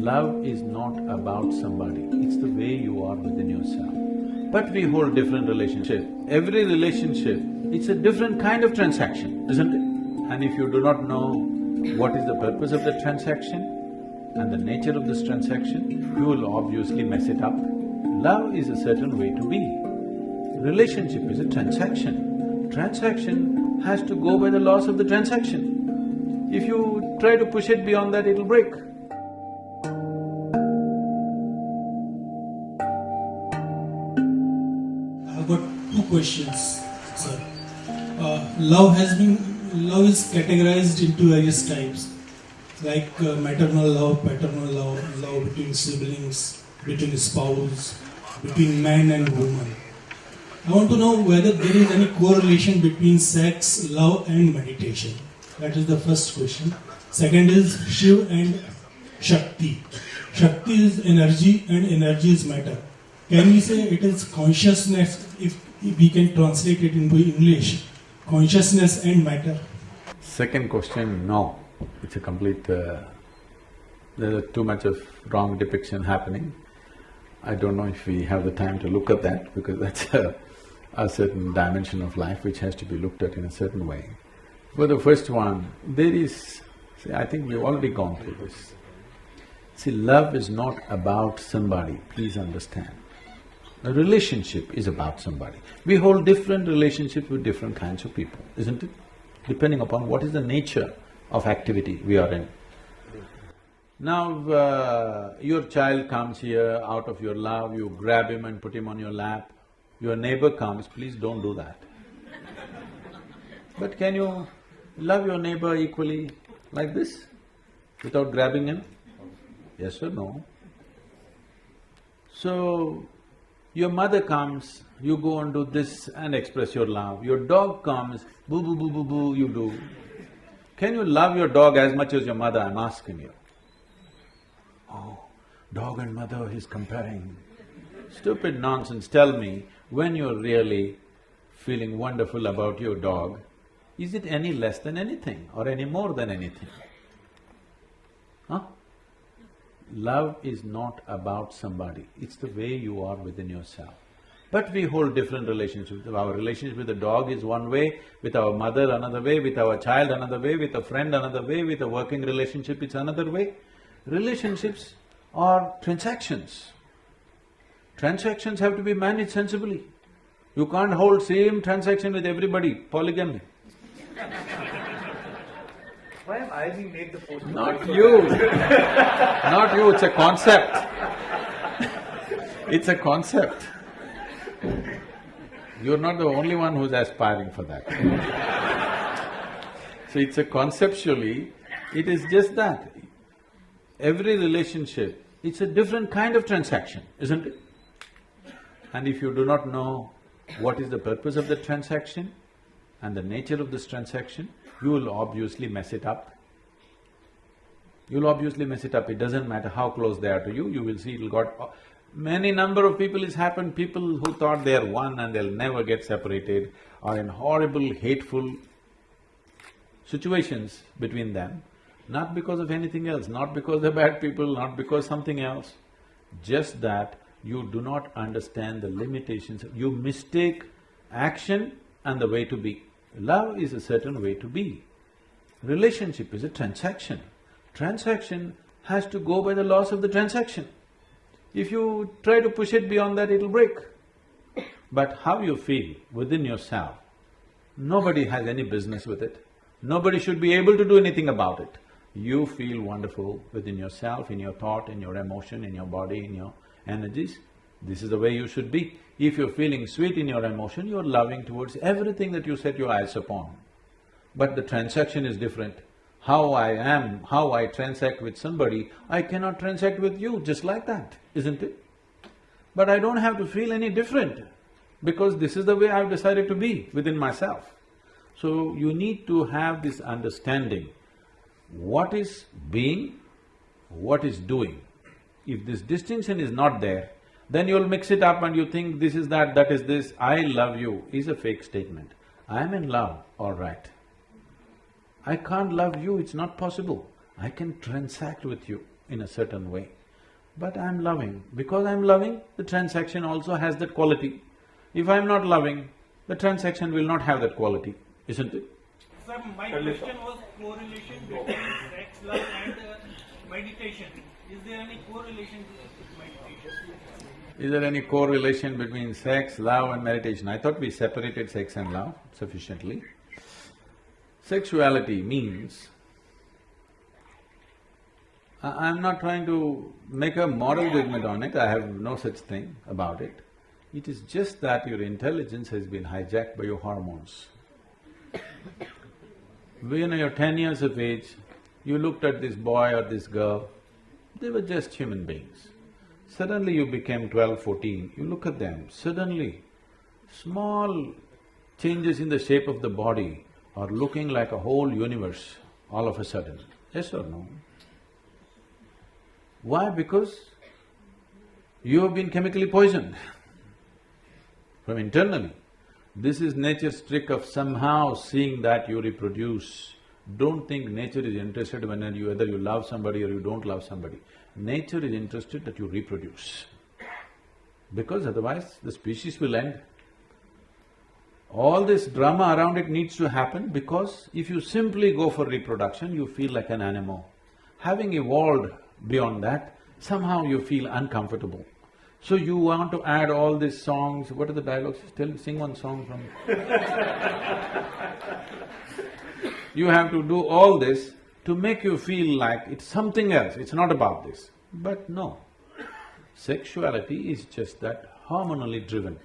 Love is not about somebody, it's the way you are within yourself. But we hold different relationship. Every relationship, it's a different kind of transaction, isn't it? And if you do not know what is the purpose of the transaction and the nature of this transaction, you will obviously mess it up. Love is a certain way to be. Relationship is a transaction. Transaction has to go by the laws of the transaction. If you try to push it beyond that, it'll break. Questions, sir. Uh, love has been, love is categorized into various types, like uh, maternal love, paternal love, love between siblings, between spouse, between man and woman. I want to know whether there is any correlation between sex, love, and meditation. That is the first question. Second is Shiv and Shakti. Shakti is energy and energy is matter. Can we say it is consciousness if, if we can translate it into English? Consciousness and matter. Second question, no. It's a complete… Uh, there's too much of wrong depiction happening. I don't know if we have the time to look at that because that's a, a certain dimension of life which has to be looked at in a certain way. For the first one, there is… See, I think we've already gone through this. See, love is not about somebody, please understand. A relationship is about somebody. We hold different relationships with different kinds of people, isn't it? Depending upon what is the nature of activity we are in. Now, uh, your child comes here out of your love, you grab him and put him on your lap. Your neighbor comes, please don't do that. But can you love your neighbor equally like this, without grabbing him? Yes or no? So, your mother comes, you go and do this and express your love. Your dog comes, boo boo boo boo boo, you do. Can you love your dog as much as your mother, I'm asking you? Oh, dog and mother, he's comparing. Stupid nonsense, tell me, when you're really feeling wonderful about your dog, is it any less than anything or any more than anything? Huh? Love is not about somebody, it's the way you are within yourself. But we hold different relationships. Our relationship with the dog is one way, with our mother another way, with our child another way, with a friend another way, with a working relationship it's another way. Relationships are transactions. Transactions have to be managed sensibly. You can't hold same transaction with everybody, polygamy. Why am I being made the poster? Not you, not you, it's a concept. It's a concept. You're not the only one who's aspiring for that. So it's a conceptually, it is just that. Every relationship, it's a different kind of transaction, isn't it? And if you do not know what is the purpose of the transaction and the nature of this transaction, you will obviously mess it up. You'll obviously mess it up, it doesn't matter how close they are to you, you will see it'll got… Many number of people it's happened, people who thought they are one and they'll never get separated are in horrible, hateful situations between them, not because of anything else, not because they're bad people, not because something else, just that you do not understand the limitations, you mistake action and the way to be. Love is a certain way to be. Relationship is a transaction. Transaction has to go by the laws of the transaction. If you try to push it beyond that, it'll break. But how you feel within yourself, nobody has any business with it. Nobody should be able to do anything about it. You feel wonderful within yourself, in your thought, in your emotion, in your body, in your energies. This is the way you should be. If you're feeling sweet in your emotion, you're loving towards everything that you set your eyes upon. But the transaction is different. How I am, how I transact with somebody, I cannot transact with you just like that, isn't it? But I don't have to feel any different because this is the way I've decided to be within myself. So you need to have this understanding, what is being, what is doing. If this distinction is not there, then you'll mix it up and you think this is that, that is this, I love you is a fake statement. I am in love, all right. I can't love you, it's not possible. I can transact with you, in a certain way. But I'm loving. Because I'm loving, the transaction also has that quality. If I'm not loving, the transaction will not have that quality, isn't it? Sir, my question was correlation between sex, love and uh, meditation. Is there any correlation with meditation? Is there any correlation between sex, love and meditation? I thought we separated sex and love sufficiently. Sexuality means I- I'm not trying to make a moral judgment on it, I have no such thing about it. It is just that your intelligence has been hijacked by your hormones. When you're ten years of age, you looked at this boy or this girl, they were just human beings. Suddenly you became 12, 14, you look at them, suddenly small changes in the shape of the body are looking like a whole universe all of a sudden. Yes or no? Why? Because you have been chemically poisoned from internally. This is nature's trick of somehow seeing that you reproduce. Don't think nature is interested when you… whether you love somebody or you don't love somebody. Nature is interested that you reproduce. Because otherwise the species will end. All this drama around it needs to happen because if you simply go for reproduction, you feel like an animal. Having evolved beyond that, somehow you feel uncomfortable. So you want to add all these songs, what are the dialogues? Tell, sing one song from… you have to do all this to make you feel like it's something else, it's not about this. But no, sexuality is just that hormonally driven.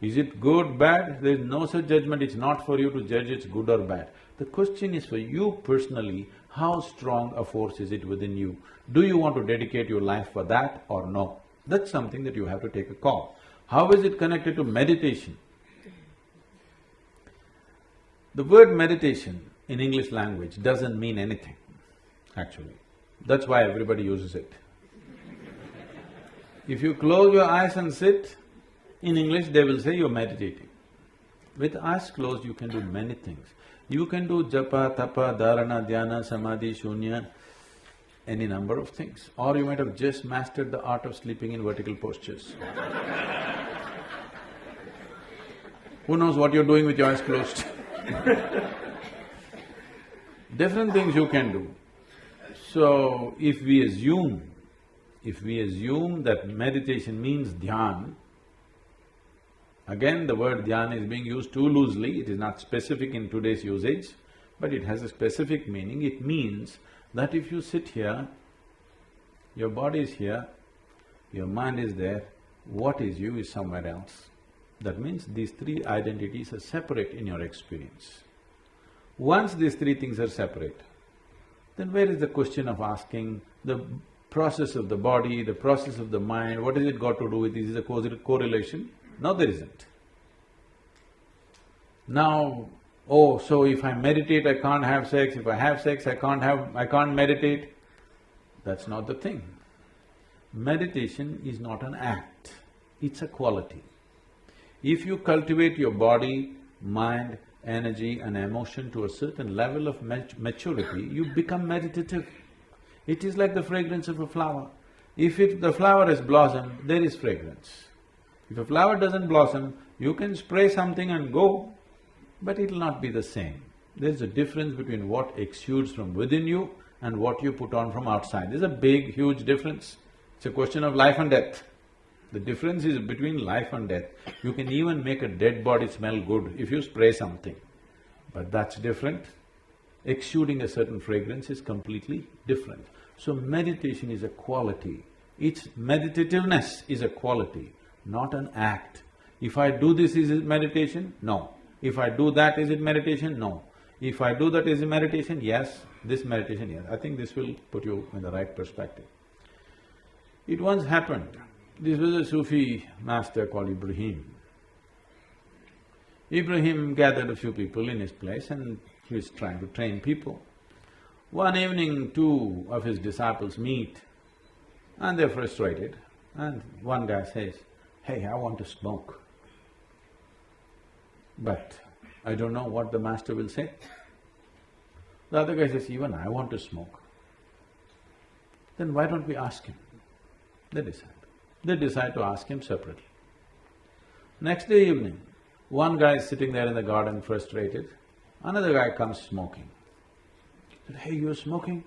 Is it good, bad? There is no such judgment, it's not for you to judge it's good or bad. The question is for you personally, how strong a force is it within you? Do you want to dedicate your life for that or no? That's something that you have to take a call. How is it connected to meditation? The word meditation in English language doesn't mean anything, actually. That's why everybody uses it. If you close your eyes and sit, in English they will say you're meditating. With eyes closed, you can do many things. You can do japa, tapa, dharana, dhyana, samadhi, shunya, any number of things. Or you might have just mastered the art of sleeping in vertical postures. Who knows what you're doing with your eyes closed? Different things you can do. So, if we assume, if we assume that meditation means dhyan, again the word dhyan is being used too loosely, it is not specific in today's usage, but it has a specific meaning. It means that if you sit here, your body is here, your mind is there, what is you is somewhere else. That means these three identities are separate in your experience. Once these three things are separate, then where is the question of asking the process of the body, the process of the mind, what has it got to do with this? Is a correlation? No, there isn't. Now, oh, so if I meditate, I can't have sex, if I have sex, I can't have… I can't meditate. That's not the thing. Meditation is not an act, it's a quality. If you cultivate your body, mind, energy and emotion to a certain level of mat maturity, you become meditative. It is like the fragrance of a flower. If it… the flower has blossomed, there is fragrance. If a flower doesn't blossom, you can spray something and go, but it'll not be the same. There's a difference between what exudes from within you and what you put on from outside. There's a big, huge difference. It's a question of life and death. The difference is between life and death. You can even make a dead body smell good if you spray something, but that's different. Exuding a certain fragrance is completely different. So meditation is a quality. Its meditativeness is a quality, not an act. If I do this, is it meditation? No. If I do that, is it meditation? No. If I do that, is it meditation? Yes. This meditation, yes. I think this will put you in the right perspective. It once happened, this was a Sufi master called Ibrahim. Ibrahim gathered a few people in his place and he was trying to train people. One evening, two of his disciples meet and they're frustrated and one guy says, hey, I want to smoke. But I don't know what the master will say. The other guy says, even I want to smoke. then why don't we ask him? They decide. They decide to ask him separately. Next day evening, one guy is sitting there in the garden frustrated, another guy comes smoking. He said, hey, you're smoking?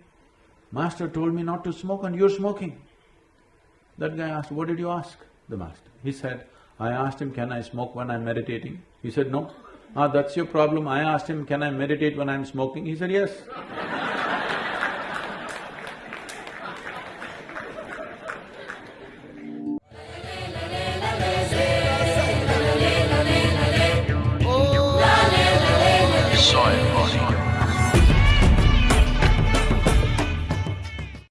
Master told me not to smoke and you're smoking. That guy asked, what did you ask the master? He said, I asked him, can I smoke when I'm meditating? He said, no. Ah, that's your problem. I asked him, can I meditate when I'm smoking? He said, yes.